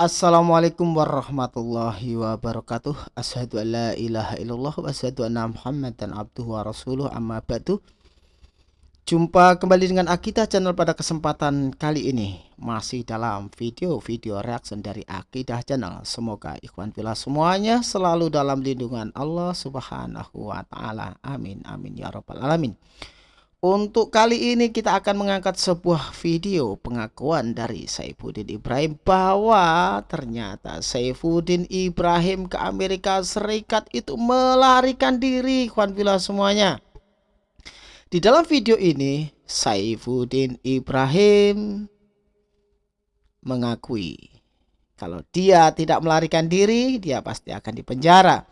Assalamualaikum warahmatullahi wabarakatuh. Asyhadu an la ilaha illallah wa asyhadu anna muhammadan abduhu wa rasuluh. Amma ba'du. Jumpa kembali dengan Akidah channel pada kesempatan kali ini. Masih dalam video-video reaction dari Akidah channel. Semoga ikhwan filah semuanya selalu dalam lindungan Allah subhanahu wa ta'ala. Amin amin ya rabbal alamin untuk kali ini kita akan mengangkat sebuah video pengakuan dari Saifuddin Ibrahim bahwa ternyata Saifuddin Ibrahim ke Amerika Serikat itu melarikan diri kawan villa semuanya. Di dalam video ini Saifuddin Ibrahim mengakui kalau dia tidak melarikan diri dia pasti akan dipenjara.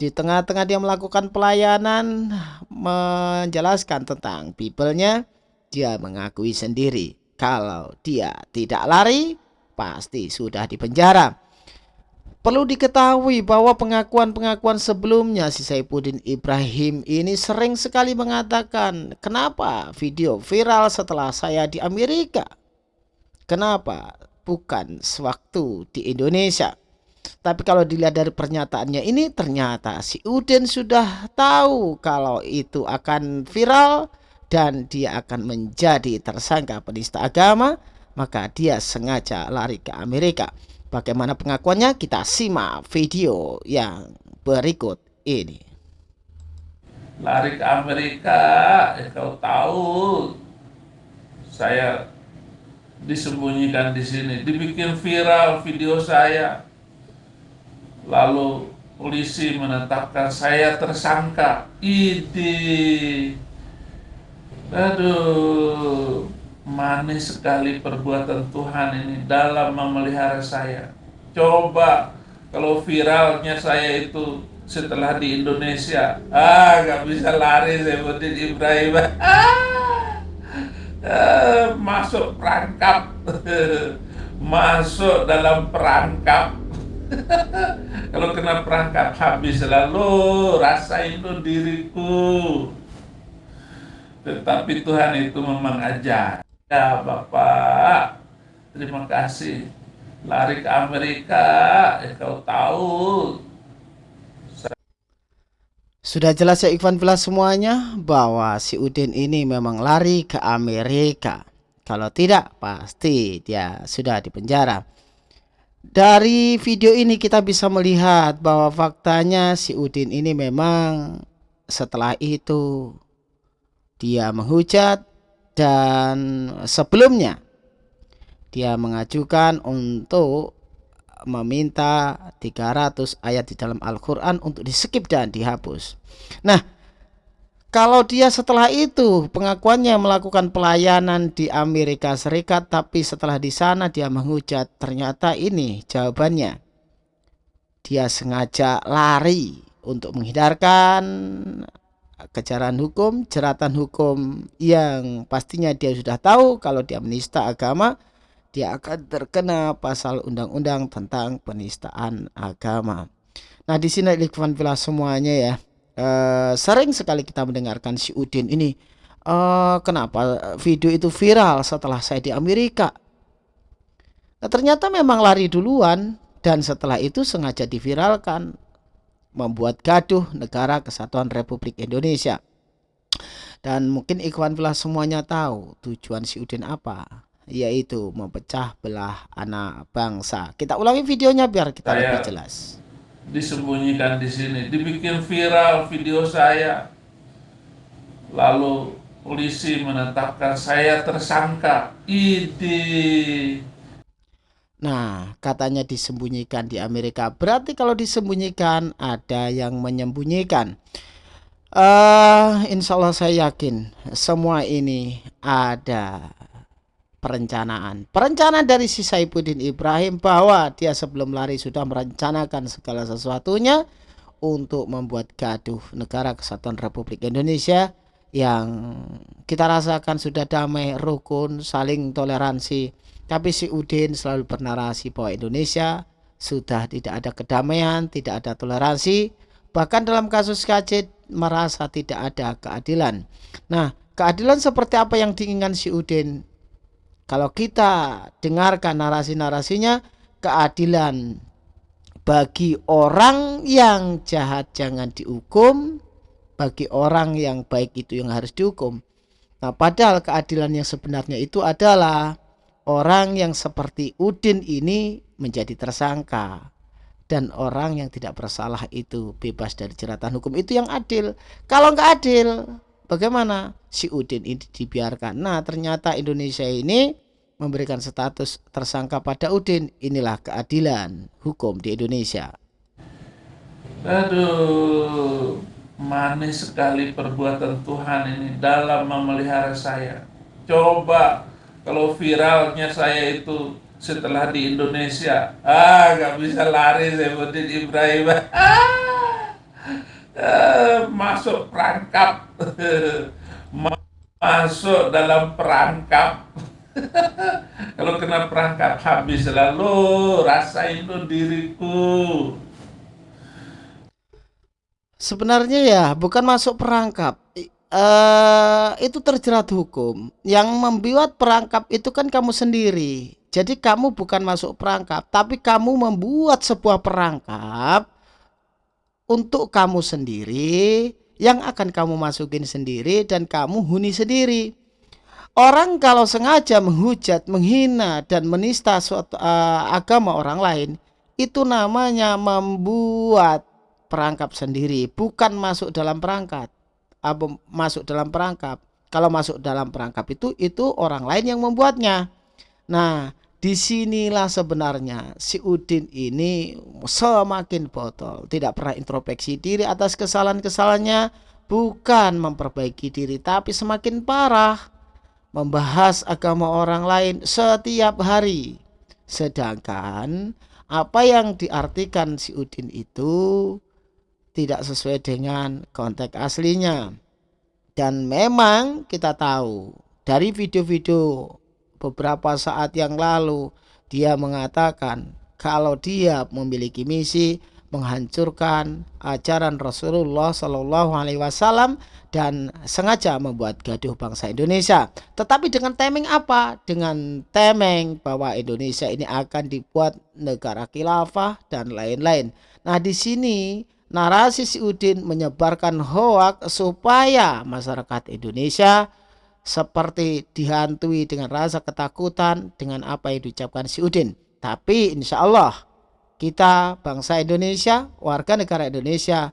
Di tengah-tengah dia melakukan pelayanan menjelaskan tentang people-nya, dia mengakui sendiri kalau dia tidak lari pasti sudah dipenjara. Perlu diketahui bahwa pengakuan-pengakuan sebelumnya si Saifuddin Ibrahim ini sering sekali mengatakan kenapa video viral setelah saya di Amerika. Kenapa bukan sewaktu di Indonesia. Tapi kalau dilihat dari pernyataannya ini ternyata si Udin sudah tahu kalau itu akan viral dan dia akan menjadi tersangka penista agama, maka dia sengaja lari ke Amerika. Bagaimana pengakuannya? Kita simak video yang berikut ini. Lari ke Amerika, ya kau tahu saya disembunyikan di sini, dibikin viral video saya lalu polisi menetapkan saya tersangka. Ide aduh manis sekali perbuatan Tuhan ini dalam memelihara saya. Coba kalau viralnya saya itu setelah di Indonesia. Ah gak bisa lari seperti Ibrahim. Ah, masuk perangkap. Masuk dalam perangkap Kalau kena perangkap habis lalu rasain lo diriku. Tetapi Tuhan itu memang ajar. Ya Bapak, terima kasih. Lari ke Amerika, ya kau tahu. Sudah jelas ya Ikhwan Villa semuanya bahwa si Udin ini memang lari ke Amerika. Kalau tidak, pasti dia sudah dipenjara. Dari video ini kita bisa melihat bahwa faktanya si Udin ini memang setelah itu dia menghujat dan sebelumnya dia mengajukan untuk meminta 300 ayat di dalam Al-Quran untuk di skip dan dihapus. Nah kalau dia setelah itu pengakuannya melakukan pelayanan di Amerika Serikat tapi setelah di sana dia menghujat ternyata ini jawabannya. Dia sengaja lari untuk menghindarkan kejaran hukum, jeratan hukum yang pastinya dia sudah tahu kalau dia menista agama dia akan terkena pasal undang-undang tentang penistaan agama. Nah, di sini Ikhwan Villa semuanya ya uh, sering sekali kita mendengarkan si Udin ini uh, kenapa video itu viral setelah saya di Amerika? Nah, ternyata memang lari duluan dan setelah itu sengaja diviralkan membuat gaduh negara kesatuan Republik Indonesia. Dan mungkin Ikhwan Filah semuanya tahu tujuan si Udin apa yaitu memecah belah anak bangsa. Kita ulangi videonya biar kita Saya... lebih jelas disembunyikan di sini, dibikin viral video saya. Lalu polisi menetapkan saya tersangka. Ide. Nah, katanya disembunyikan di Amerika. Berarti kalau disembunyikan ada yang menyembunyikan. Uh, insya Allah saya yakin semua ini ada perencanaan. Perencanaan dari si Saifuddin Ibrahim bahwa dia sebelum lari sudah merencanakan segala sesuatunya untuk membuat gaduh negara kesatuan Republik Indonesia yang kita rasakan sudah damai, rukun, saling toleransi. Tapi si Udin selalu bernarasi bahwa Indonesia sudah tidak ada kedamaian, tidak ada toleransi. Bahkan dalam kasus KC merasa tidak ada keadilan. Nah, keadilan seperti apa yang diinginkan si Udin kalau kita dengarkan narasi-narasinya, keadilan bagi orang yang jahat jangan dihukum bagi orang yang baik itu yang harus dihukum. Nah padahal keadilan yang sebenarnya itu adalah orang yang seperti Udin ini menjadi tersangka dan orang yang tidak bersalah itu bebas dari jeratan hukum. Itu yang adil. Kalau nggak adil bagaimana si Udin ini dibiarkan nah ternyata Indonesia ini memberikan status tersangka pada Udin. Inilah keadilan hukum di Indonesia. Aduh, manis sekali perbuatan Tuhan ini dalam memelihara saya. Coba kalau viralnya saya itu setelah di Indonesia, ah gak bisa lari seperti Ibrahim. Ah, masuk perangkap, masuk dalam perangkap. Kalau kena perangkap habis lalu rasain lo diriku. Sebenarnya ya bukan masuk perangkap. Uh, itu terjerat hukum. Yang membuat perangkap itu kan kamu sendiri. Jadi kamu bukan masuk perangkap, tapi kamu membuat sebuah perangkap untuk kamu sendiri yang akan kamu masukin sendiri dan kamu huni sendiri. Orang kalau sengaja menghujat, menghina dan menista suatu uh, agama orang lain, itu namanya membuat perangkap sendiri, bukan masuk dalam perangkat. Apa masuk dalam perangkap? Kalau masuk dalam perangkap itu itu orang lain yang membuatnya. Nah, di sinilah sebenarnya si Udin ini semakin botol, tidak pernah introspeksi diri atas kesalahan-kesalahannya, bukan memperbaiki diri, tapi semakin parah membahas agama orang lain setiap hari. Sedangkan apa yang diartikan si Udin itu tidak sesuai dengan konteks aslinya. Dan memang kita tahu dari video-video beberapa saat yang lalu dia mengatakan kalau dia memiliki misi menghancurkan ajaran Rasulullah Shallallahu Alaihi Wasallam dan sengaja membuat gaduh bangsa Indonesia. Tetapi dengan temeng apa? Dengan temeng bahwa Indonesia ini akan dibuat negara khilafah dan lain-lain. Nah di sini narasi si Udin menyebarkan hoak supaya masyarakat Indonesia seperti dihantui dengan rasa ketakutan dengan apa yang diucapkan si Udin. Tapi insya Allah kita bangsa Indonesia, warga negara Indonesia,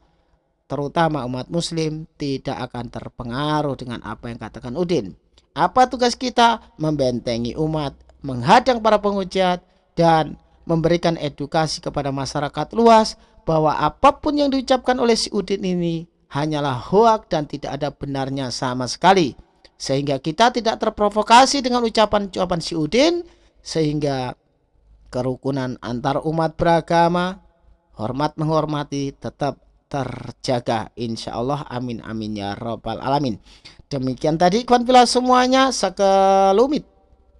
terutama umat muslim tidak akan terpengaruh dengan apa yang katakan Udin. Apa tugas kita? Membentengi umat, menghadang para penghujat dan memberikan edukasi kepada masyarakat luas bahwa apa pun yang diucapkan oleh si Udin ini hanyalah hoak dan tidak ada benarnya sama sekali. Sehingga kita tidak terprovokasi dengan ucapan-ucapan si Udin sehingga kerukunan antar umat beragama, hormat menghormati tetap terjaga. Insya Allah amin amin ya robbal alamin. Demikian tadi kawan pila semuanya sekelumit.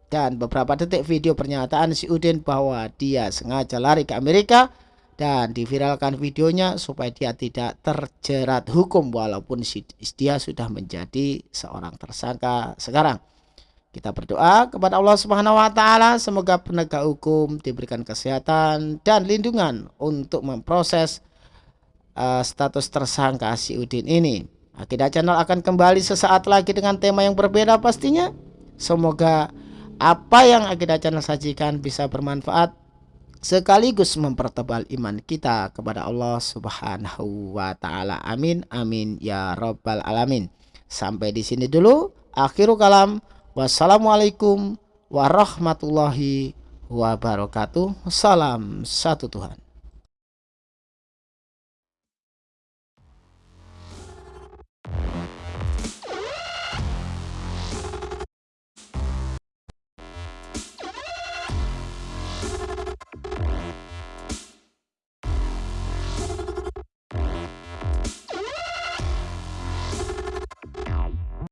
Dan beberapa detik video pernyataan si Udin bahwa dia sengaja lari ke Amerika dan diviralkan videonya supaya dia tidak terjerat hukum walaupun dia sudah menjadi seorang tersangka sekarang kita berdoa kepada Allah Subhanahu wa taala semoga penegak hukum diberikan kesehatan dan lindungan untuk memproses uh, status tersangka si Udin ini. Akidah Channel akan kembali sesaat lagi dengan tema yang berbeda pastinya. Semoga apa yang Akidah Channel sajikan bisa bermanfaat sekaligus mempertebal iman kita kepada Allah Subhanahu wa taala. Amin amin ya rabbal alamin. Sampai di sini dulu akhirul kalam. Wassalamualaikum warahmatullahi wabarakatuh. Salam satu Tuhan.